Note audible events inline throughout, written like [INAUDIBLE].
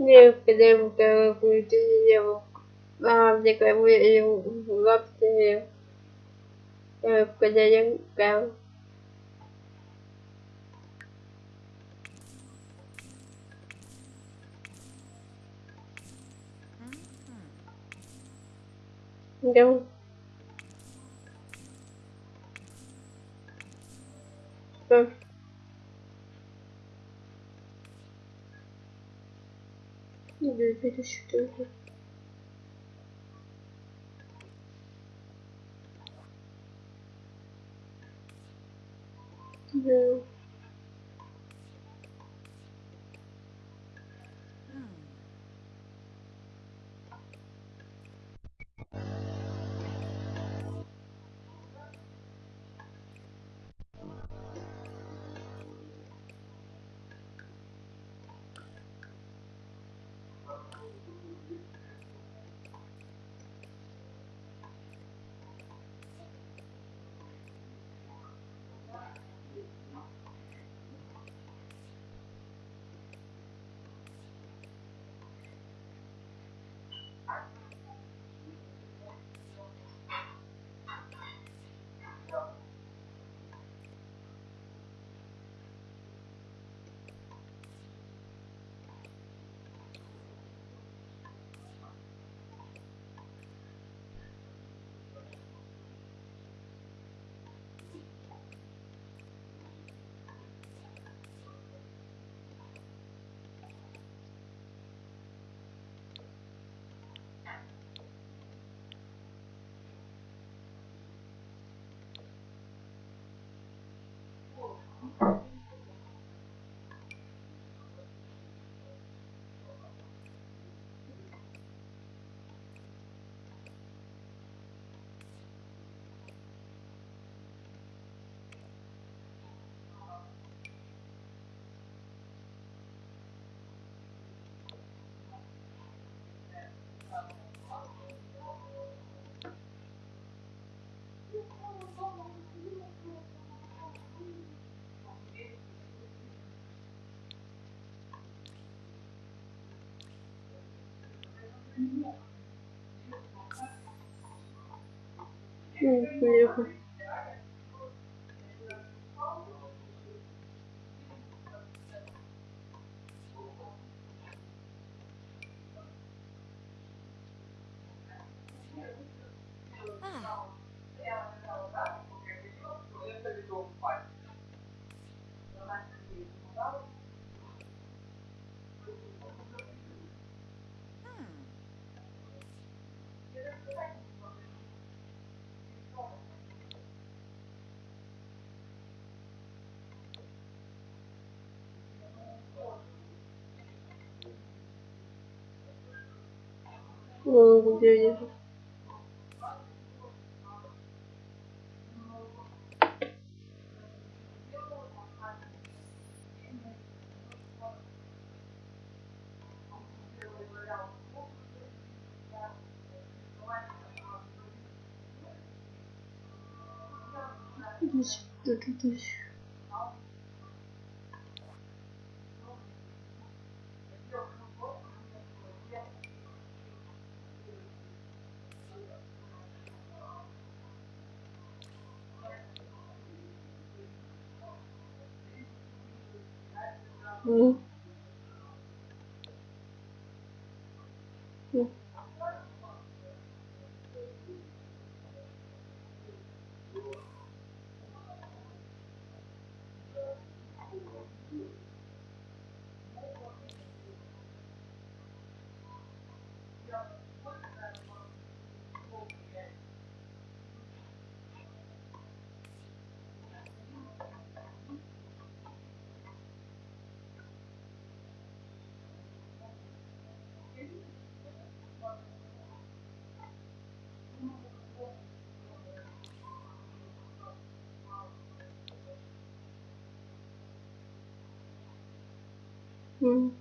Необходимо лапти необходимо прав. Да. Да. Nedir bir düştürdü. não Да. Ну, где я? Здесь, тут, здесь. Ну. Ну. Mm.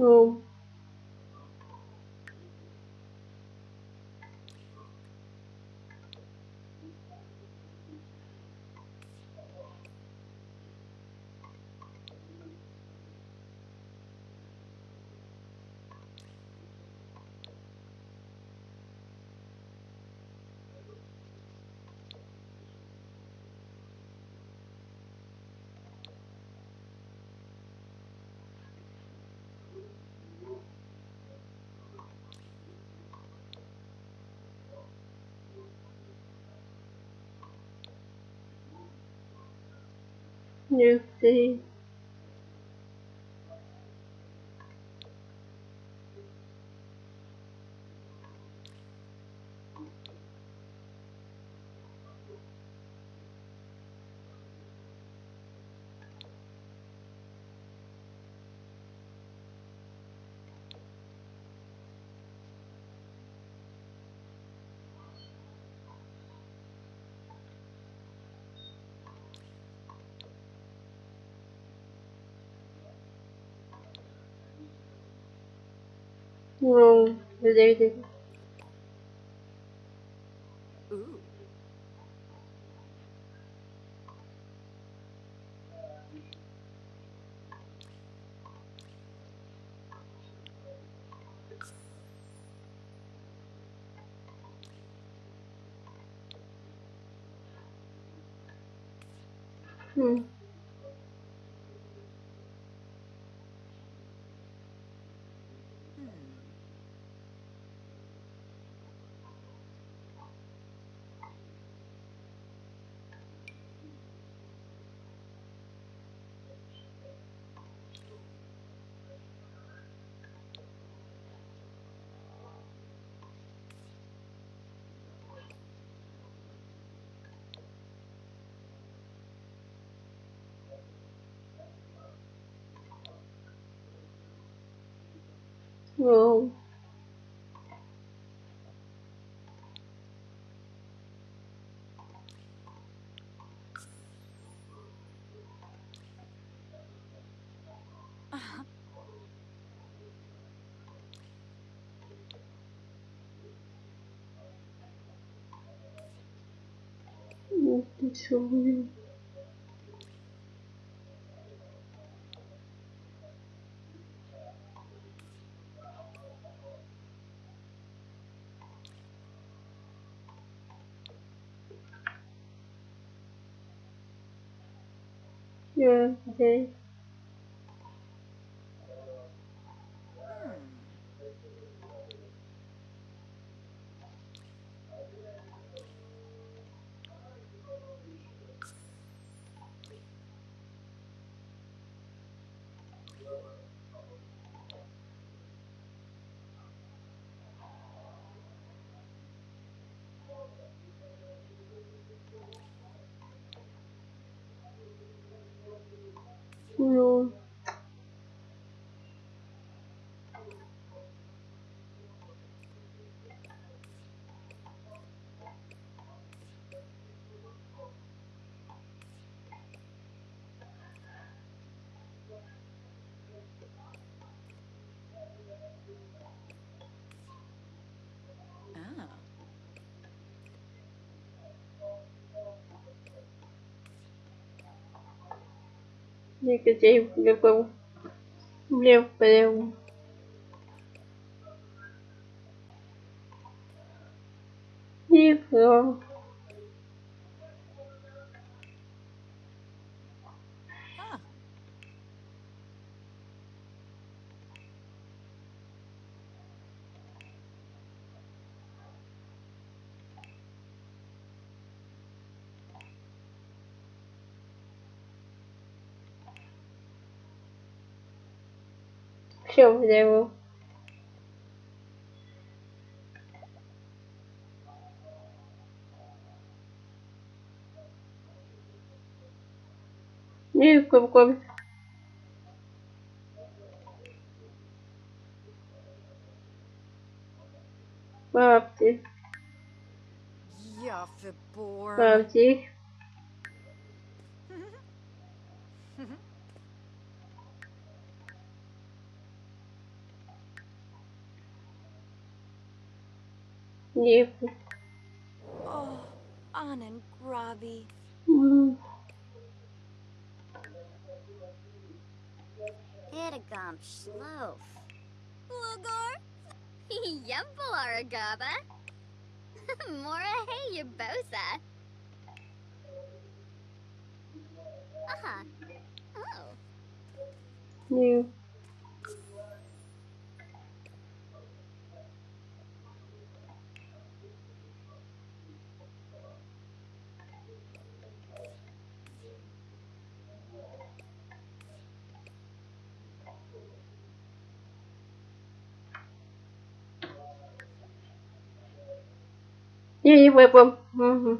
Ну, не ты. Ну, зайди. Ooh. Ну, Uh-huh. ну, ты чё, блин? Я Ну, Ah. Никаких любил. Блин, прям. Нихуя. Ah. Все взял. И какой Бабки, Ja, för livro. Oh, Anand Ravi. Hum. Itagam Shlof. Lugor? [LAUGHS] Yempel Aragaba. [LAUGHS] Mora hey Yabosa. Uh. Uh-huh. Oh. New. Не випав. Угу.